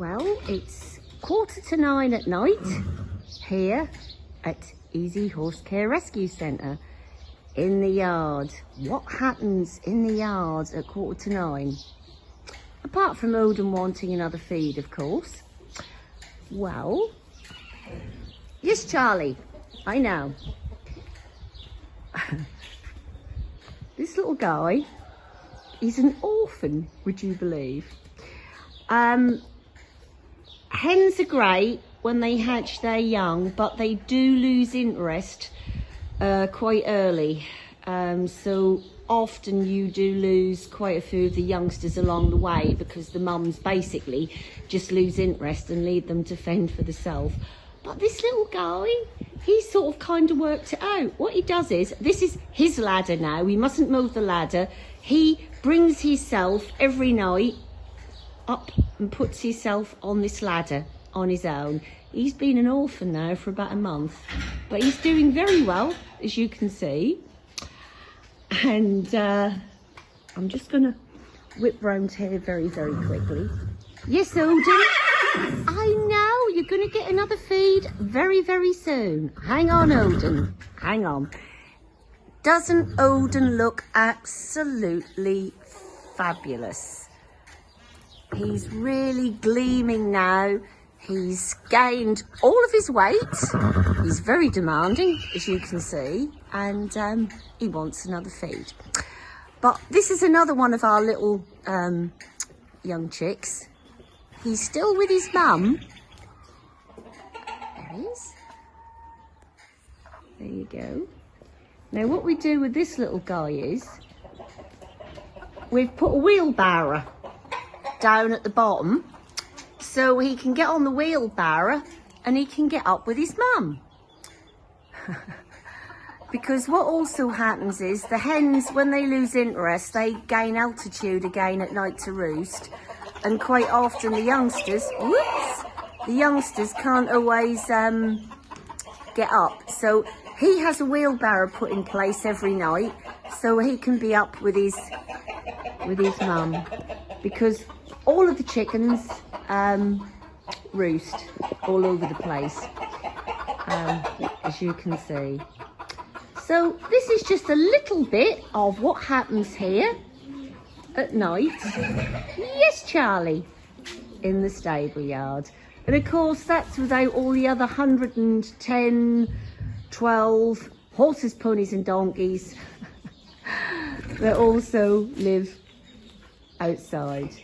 Well, it's quarter to nine at night here at Easy Horse Care Rescue Centre in the yard. What happens in the yard at quarter to nine? Apart from Odin wanting another feed, of course. Well, yes, Charlie, I know. this little guy, he's an orphan, would you believe? Um, hens are great when they hatch their young, but they do lose interest uh, quite early. Um, so often you do lose quite a few of the youngsters along the way because the mums basically just lose interest and lead them to fend for themselves. But this little guy, he sort of kind of worked it out. What he does is, this is his ladder now. We mustn't move the ladder. He brings himself every night up and puts himself on this ladder on his own. He's been an orphan now for about a month, but he's doing very well, as you can see. And uh, I'm just going to whip round here very, very quickly. Yes, Odin? I know, you're going to get another feed very, very soon. Hang on, Odin. Hang on. Doesn't Odin look absolutely fabulous? He's really gleaming now. He's gained all of his weight. He's very demanding, as you can see, and um, he wants another feed. But this is another one of our little um, young chicks. He's still with his mum. There he is. There you go. Now what we do with this little guy is, we've put a wheelbarrow down at the bottom so he can get on the wheelbarrow and he can get up with his mum. because what also happens is the hens, when they lose interest, they gain altitude again at night to roost. And quite often the youngsters, whoops, the youngsters can't always um, get up. So he has a wheelbarrow put in place every night so he can be up with his with his mum because all of the chickens um, roost all over the place, um, as you can see. So this is just a little bit of what happens here at night. Yes, Charlie, in the stable yard. And of course, that's without all the other 110, 12 horses, ponies and donkeys that also live outside.